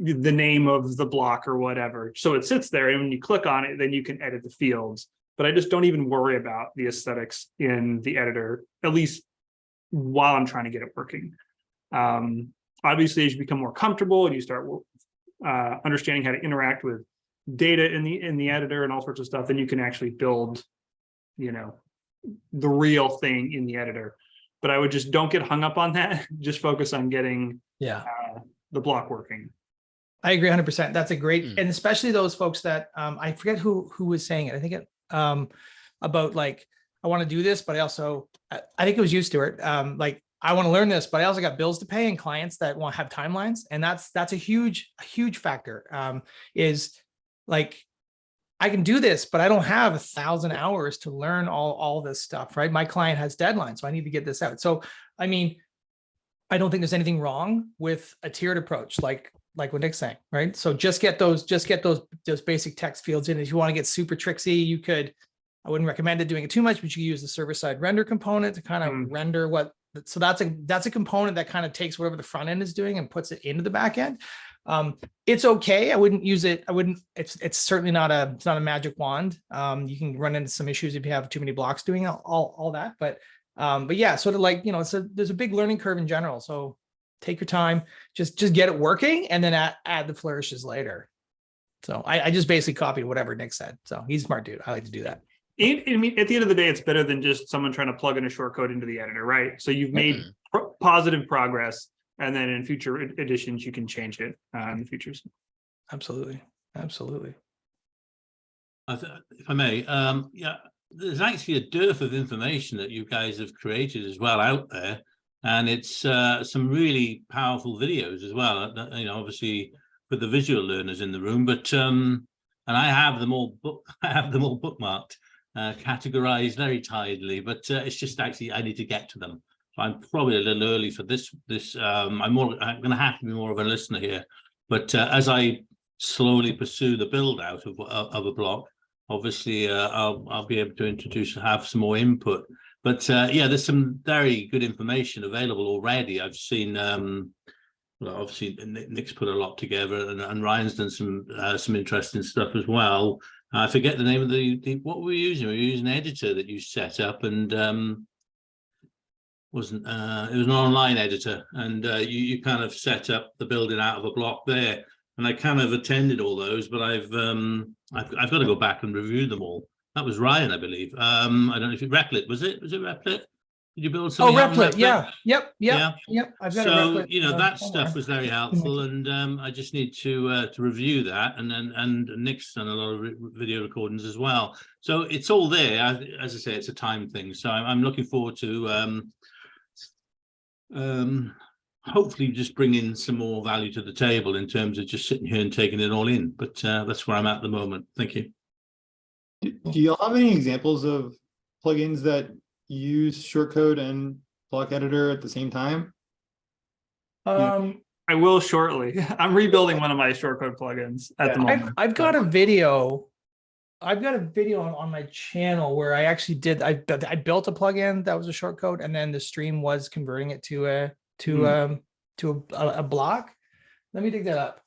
the name of the block or whatever. So it sits there and when you click on it, then you can edit the fields. But I just don't even worry about the aesthetics in the editor, at least while I'm trying to get it working. Um, obviously, as you become more comfortable and you start uh, understanding how to interact with data in the in the editor and all sorts of stuff, then you can actually build, you know, the real thing in the editor. But I would just don't get hung up on that. Just focus on getting Yeah. uh, the block working. I agree hundred percent. That's a great, Mm. and especially those folks that, um, I forget who, who was saying it. I think it, um, about like, I want to do this, but I also, I, I think it was you, Stuart. Um, like, I want to learn this, but I also got bills to pay and clients that want have timelines. And that's, that's a huge, a huge factor, um, is like, I can do this, but I don't have a thousand hours to learn all, all this stuff, right? My client has deadlines, so I need to get this out. So, I mean, I don't think there's anything wrong with a tiered approach, like, like what Nick's saying, right? So just get those, just get those, those basic text fields in. If you want to get super tricksy, you could, I wouldn't recommend it doing it too much, but you use the server side render component to kind of Mm. render what, so that's a, that's a component that kind of takes whatever the front end is doing and puts it into the back end. Um, it's okay. I wouldn't use it. I wouldn't, it's, it's certainly not a, it's not a magic wand. Um, you can run into some issues if you have too many blocks doing all, all, all that, but, um, but yeah, sort of like, you know, it's a, there's a big learning curve in general. So take your time, just, just get it working and then add, add the flourishes later. So I, I just basically copied whatever Nick said. So he's a smart dude. I like to do that. And, I mean, at the end of the day, it's better than just someone trying to plug in a shortcode into the editor, right? So you've made Mhm. pro- positive progress, and then in future ed- editions, you can change it uh, in the futures. Absolutely. Absolutely. I th- If I may, um, yeah, there's actually a dearth of information that you guys have created as well out there. And it's uh, some really powerful videos as well, uh, you know, obviously for the visual learners in the room, but um, and I have them all book, I have them all bookmarked, uh, categorized very tidily, but uh, it's just actually I need to get to them. So I'm probably a little early for this. This um, I'm more. I'm going to have to be more of a listener here. But uh, as I slowly pursue the build out of of of a block, obviously uh, I'll I'll be able to introduce have some more input. But uh, yeah, there's some very good information available already. I've seen. Um, well, obviously Nick's put a lot together, and, and Ryan's done some uh, some interesting stuff as well. I forget the name of the, the what were we using? We were using an editor that you set up, and um, wasn't uh, it was an online editor, and uh, you you kind of set up the building out of a block there. And I kind of attended all those, but I've um, I've, I've got to go back and review them all. That was Ryan, I believe. Um, I don't know if it Replit was it? Was it Replit? Did you build Oh, something? in Replit. Yeah. Yep. Yep. Yeah. Yep. I've got So, Replit, you know, uh, that somewhere. stuff was very helpful and um, I just need to uh, to review that and then and Nick's done a lot of re- video recordings as well. So it's all there. I- As I say, it's a time thing. So I'm, I'm looking forward to um, um, hopefully just bringing some more value to the table in terms of just sitting here and taking it all in. But uh, that's where I'm at the moment. Thank you. Do do y'all have any examples of plugins that use shortcode and block editor at the same time? Um, I will shortly. I'm rebuilding one of my shortcode plugins at the I've, moment. I've got a video. I've got a video on, on my channel where I actually did, I, I built a plugin that was a shortcode and then the stream was converting it to a, to, Hmm. um, to a, a- a block. Let me dig that up.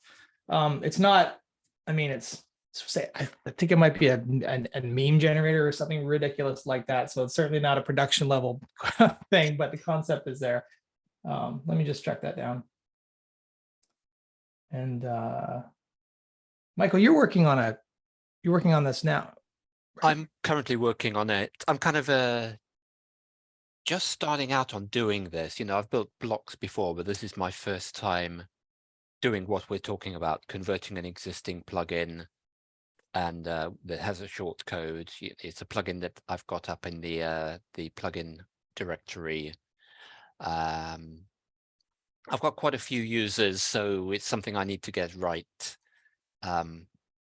Um, it's not, I mean, it's, it's say, I, think it might be a, a, a meme generator or something ridiculous like that. So it's certainly not a production level thing, but the concept is there. Um, let me just track that down. And, uh, Michael, you're working on a, you're working on this now. right? I'm currently working on it. I'm kind of uh, just starting out on doing this. You know, I've built blocks before, but this is my first time doing what we're talking about, converting an existing plugin and uh, that has a short code. It's a plugin that I've got up in the uh, the plugin directory. Um, I've got quite a few users, so it's something I need to get right. Um,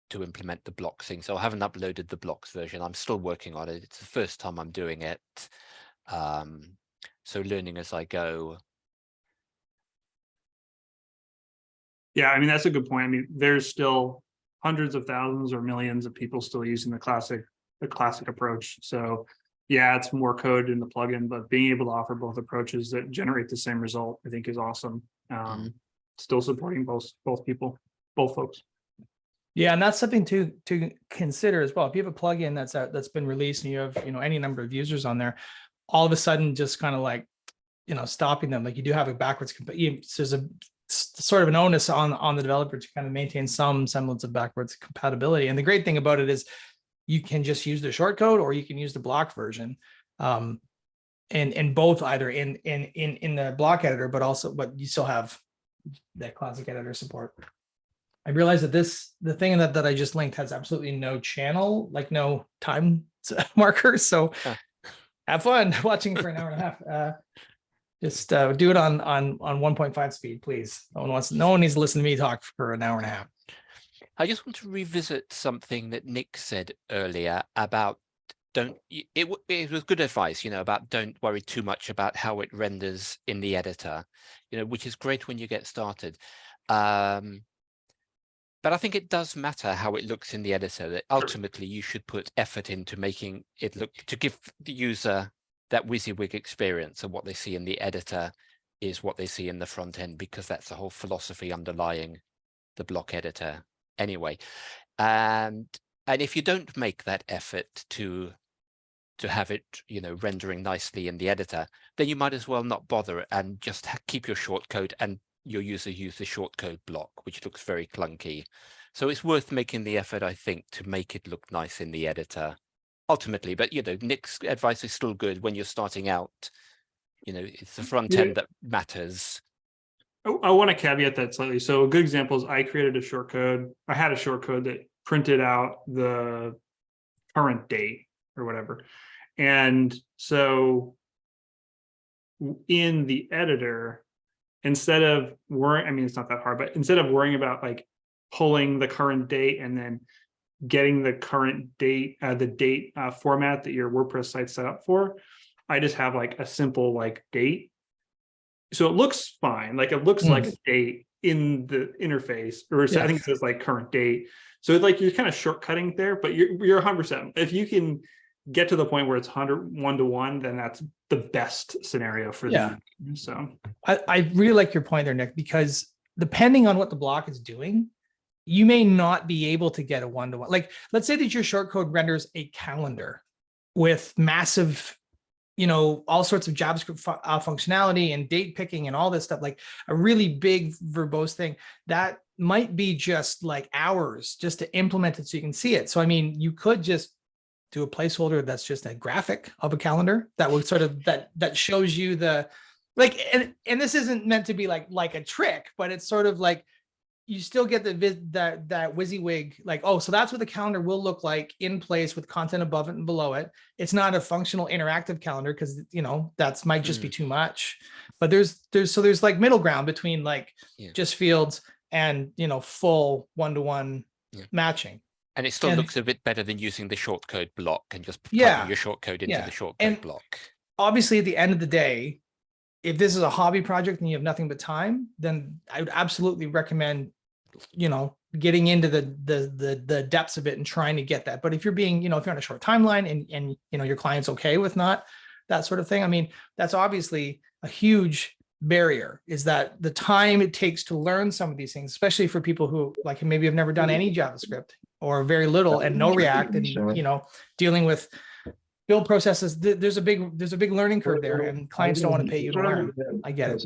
to implement the block thing. So I haven't uploaded the blocks version. I'm still working on it. It's the first time I'm doing it. Um, so learning as I go. Yeah, I mean, that's a good point. I mean, there's still hundreds of thousands or millions of people still using the classic, the classic approach. So yeah, it's more code in the plugin, but being able to offer both approaches that generate the same result, I think is awesome. Um, still supporting both, both people, both folks. Yeah, and that's something to to consider as well. If you have a plugin that's out that's been released and you have you know any number of users on there, all of a sudden just kind of like you know stopping them like you do have a backwards compa- you- there's a s- sort of an onus on on the developer to kind of maintain some semblance of backwards compatibility. And the great thing about it is you can just use the shortcode or you can use the block version. Um, and and both either in in in in the block editor, but also but you still have that classic editor support. I realized that this, the thing that, that I just linked has absolutely no channel, like no time markers, so Huh. have fun watching for an hour and a half. Uh, Just uh, do it on, on, on one point five speed, please. No one wants, no one needs to listen to me talk for an hour and a half. I just want to revisit something that Nick said earlier about don't, it, w- it was good advice, you know, about don't worry too much about how it renders in the editor, you know, which is great when you get started. Um, but I think it does matter how it looks in the editor, that ultimately you should put effort into making it look, to give the user that WYSIWYG experience and what they see in the editor is what they see in the front end, because that's the whole philosophy underlying the block editor anyway. And and if you don't make that effort to to have it, you know, rendering nicely in the editor, then you might as well not bother and just keep your shortcode and your user use the shortcode block, which looks very clunky. So it's worth making the effort, I think, to make it look nice in the editor ultimately. But you know, Nick's advice is still good when you're starting out. You know, it's the front Yeah. end that matters. Oh, I, I want to caveat that slightly. So a good example is I created a short code. I had a short code that printed out the current date or whatever. And so in the editor, instead of worrying, I mean, it's not that hard, but instead of worrying about like pulling the current date and then getting the current date, uh, the date uh, format that your WordPress site set up for, I just have like a simple like date so it looks fine, like it looks like a date in the interface, or so I think it says like current date. So it's like you're kind of shortcutting there, but you're you're hundred percent. If you can get to the point where it's 100 one to one, then that's the best scenario for Yeah. them. So I, I really like your point there, Nick, because depending on what the block is doing, you may not be able to get a one-to-one. Like, let's say that your short code renders a calendar with massive, you know, all sorts of JavaScript fu- uh, functionality and date picking and all this stuff, like a really big verbose thing that might be just like hours just to implement it so you can see it. So, I mean, you could just do a placeholder that's just a graphic of a calendar that would sort of that that shows you the like and and this isn't meant to be like like a trick but it's sort of like you still get the that that WYSIWYG like oh so that's what the calendar will look like in place with content above it and below it it's not a functional interactive calendar because you know that's might just be mm. too much but there's there's so there's like middle ground between like Yeah. just fields and you know full one-to-one Yeah. matching And it still And- looks a bit better than using the short code block and just Yeah, your shortcode into yeah. the shortcode And- block. obviously at the end of the day, if this is a hobby project and you have nothing but time, then I would absolutely recommend, you know, getting into the the the the depths of it and trying to get that. But if you're being, you know, if you're on a short timeline and and you know your client's okay with not that sort of thing, I mean, that's obviously a huge barrier is that the time it takes to learn some of these things, especially for people who like maybe have never done any JavaScript or very little and no React and you know, dealing with build processes, there's a big, there's a big learning curve there and clients don't want to pay you to learn. I get it.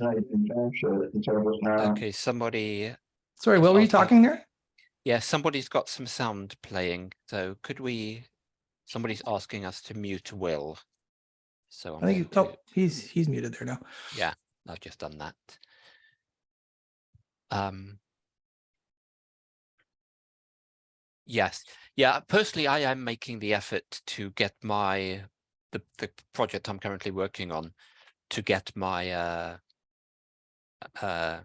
Okay, somebody, Sorry, what were you talking there? yeah, somebody's got some sound playing. So could we, somebody's asking us to mute Will. So I'm I think, oh, he's, he's muted there now. yeah, I've just done that. Um. Yes, yeah, personally, I am making the effort to get my, the, the project I'm currently working on, to get my, uh, uh,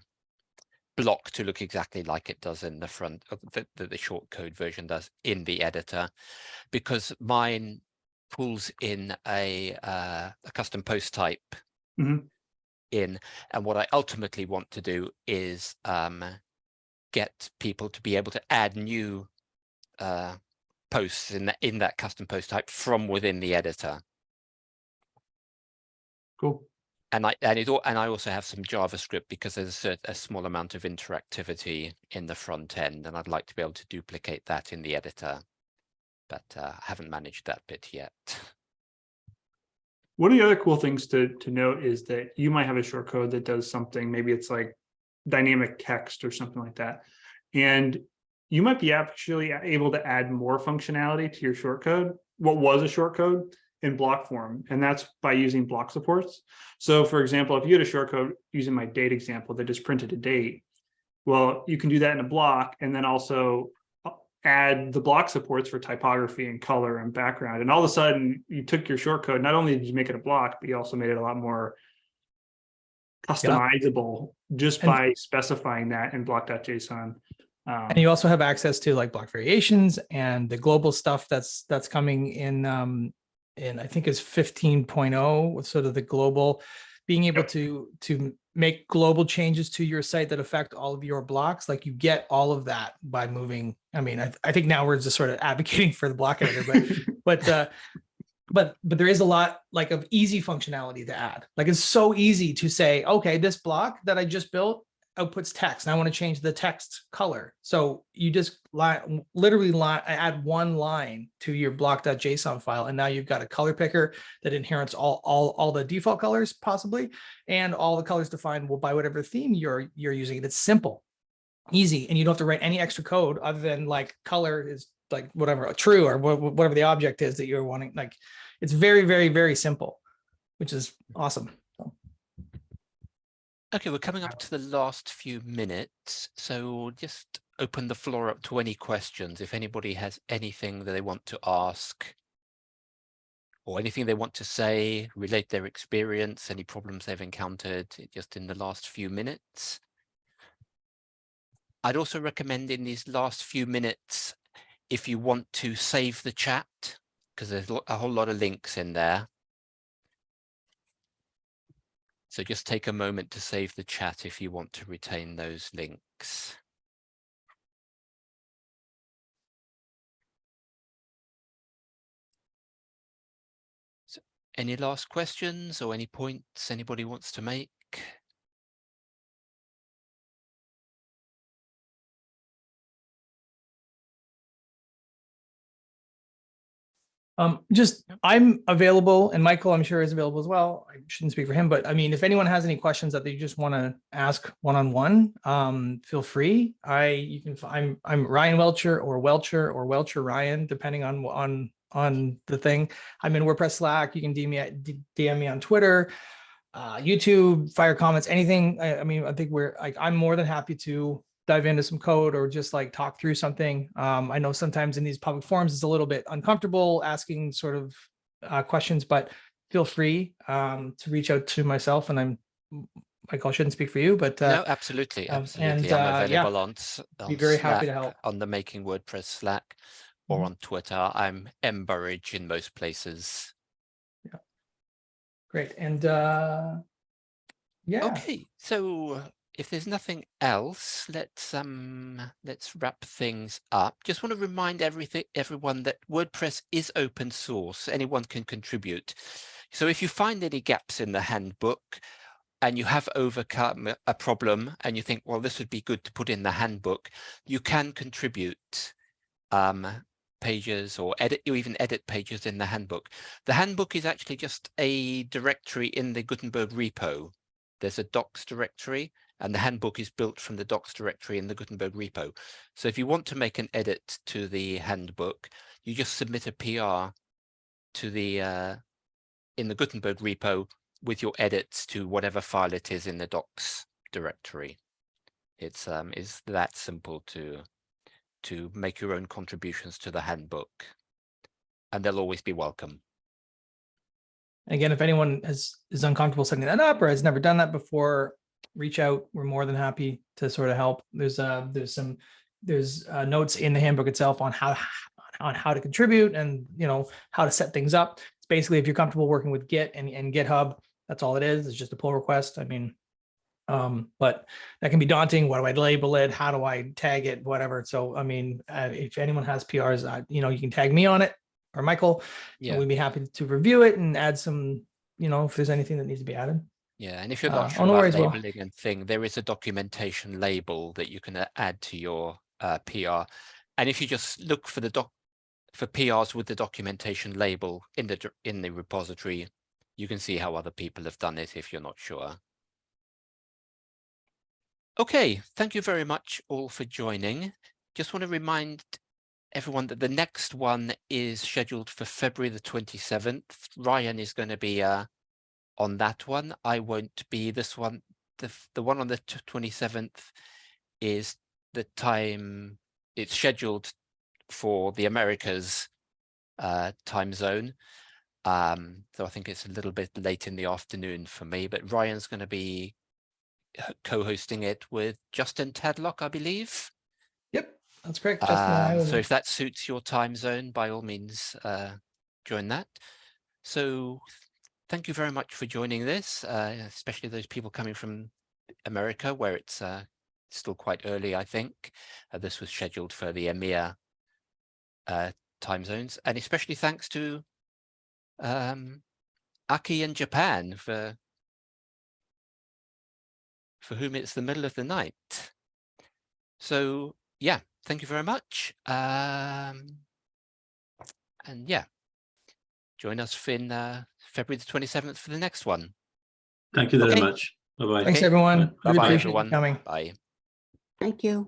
block to look exactly like it does in the front of the, the, short code version does in the editor, because mine pulls in a, uh, a custom post type Mhm. in, and what I ultimately want to do is, um, get people to be able to add new uh, posts in that in that custom post type from within the editor. cool. And I and it al- and I also have some JavaScript because there's a, a small amount of interactivity in the front end, and I'd like to be able to duplicate that in the editor, but uh, I haven't managed that bit yet. One of the other cool things to to note is that you might have a short code that does something, maybe it's like dynamic text or something like that. And you might be actually able to add more functionality to your short code, what was a short code in block form, and that's by using block supports. So for example, if you had a short code using my date example that just printed a date, Well, you can do that in a block and then also uh, add the block supports for typography and color and background. And all of a sudden you took your short code, not only did you make it a block, but you also made it a lot more customizable just And- by specifying that in block.json. Um, And you also have access to like block variations and the global stuff that's that's coming in um in I think is 15.0 with sort of the global being able Yep. to to make global changes to your site that affect all of your blocks like you get all of that by moving I mean I, I think now we're just sort of advocating for the block editor but but uh but but there is a lot like of easy functionality to add like it's so easy to say okay this block that I just built outputs text and I want to change the text color. So you just line, literally line, add one line to your block.json file. And now you've got a color picker that inherits all, all, all the default colors possibly, and all the colors defined will by whatever theme you're, you're using. It's simple, easy. And you don't have to write any extra code other than like color is like whatever true or wha- wha- whatever the object is that you're wanting. Like it's very, very, very simple, which is awesome. Okay, we're coming up to the last few minutes, so we'll just open the floor up to any questions. If anybody has anything that they want to ask or anything they want to say, relate their experience, any problems they've encountered just in the last few minutes. I'd also recommend in these last few minutes, if you want to save the chat, because there's a whole lot of links in there. So just take a moment to save the chat if you want to retain those links. So any last questions or any points anybody wants to make? Um, just, I'm available and Michael, I'm sure is available as well. I shouldn't speak for him, but I mean, if anyone has any questions that they just want to ask one-on-one, um, feel free. I, you can, I'm, I'm Ryan Welcher or Welcher or Welcher Ryan, depending on, on, on the thing. I'm in WordPress Slack. You can DM me, at- DM me on Twitter, uh, YouTube, fire comments, anything. I, I mean, I think we're like, I'm more than happy to dive into some code or just like talk through something. Um, I know sometimes in these public forums, it's a little bit uncomfortable asking sort of uh, questions, but feel free um, to reach out to myself and I'm, Michael, I shouldn't speak for you, but No, uh, absolutely, um, absolutely. and, I'm uh, yeah, available on, be on very happy to help. on the Making WordPress Slack or Mhm. on Twitter. I'm Burridge in most places. Yeah, great. And uh, yeah, Okay, so if there's nothing else, let's um let's wrap things up. Just want to remind everything everyone that WordPress is open source. Anyone can contribute. So if you find any gaps in the handbook and you have overcome a problem and you think, well, this would be good to put in the handbook, you can contribute um pages or edit you even edit pages in the handbook. The handbook is actually just a directory in the Gutenberg repo. There's a docs directory and the handbook is built from the docs directory in the Gutenberg repo. So if you want to make an edit to the handbook, you just submit a PR to the uh, in the Gutenberg repo with your edits to whatever file it is in the docs directory. It's um is that simple to to make your own contributions to the handbook. And they'll always be welcome. again, if anyone is, is uncomfortable setting that up or has never done that before, reach out. We're more than happy to sort of help. There's uh there's some, there's uh, notes in the handbook itself on how, on how to contribute and, you know, how to set things up. It's basically if you're comfortable working with Git and, and GitHub, that's all it is. It's just a pull request. I mean, um, but that can be daunting. What do I label it? How do I tag it? Whatever. So, I mean, uh, if anyone has PRs, uh, you know, you can tag me on it or Michael, Yeah, we'd be happy to review it and add some, you know, if there's anything that needs to be added. Yeah. And if you're Uh, not oh, sure about labeling and thing, there is a documentation label that you can uh, add to your uh, PR. And if you just look for the doc for PRs with the documentation label in the in the repository, you can see how other people have done it if you're not sure. Okay, thank you very much all for joining. Just want to remind everyone that the next one is scheduled for February the 27th. Ryan is going to be uh, on that one. I won't be this one. The, the one on the 27th is the time it's scheduled for the Americas uh, time zone. Um, so I think it's a little bit late in the afternoon for me, but Ryan's going to be co-hosting it with Justin Tadlock, I believe. Yep, that's correct. Uh, so if that suits your time zone, by all means, uh, join that. So thank you very much for joining this, uh, especially those people coming from America where it's uh, still quite early, I think. Uh, this was scheduled for the EMEA uh, time zones, and especially thanks to um, Aki in Japan for for whom it's the middle of the night. So yeah, thank you very much. Um, and yeah, join us in uh, February the 27th for the next one. Thank you very Okay. much. Bye-bye. Thanks, everyone. Really Bye-bye, appreciate everyone. Coming. Bye. Thank you.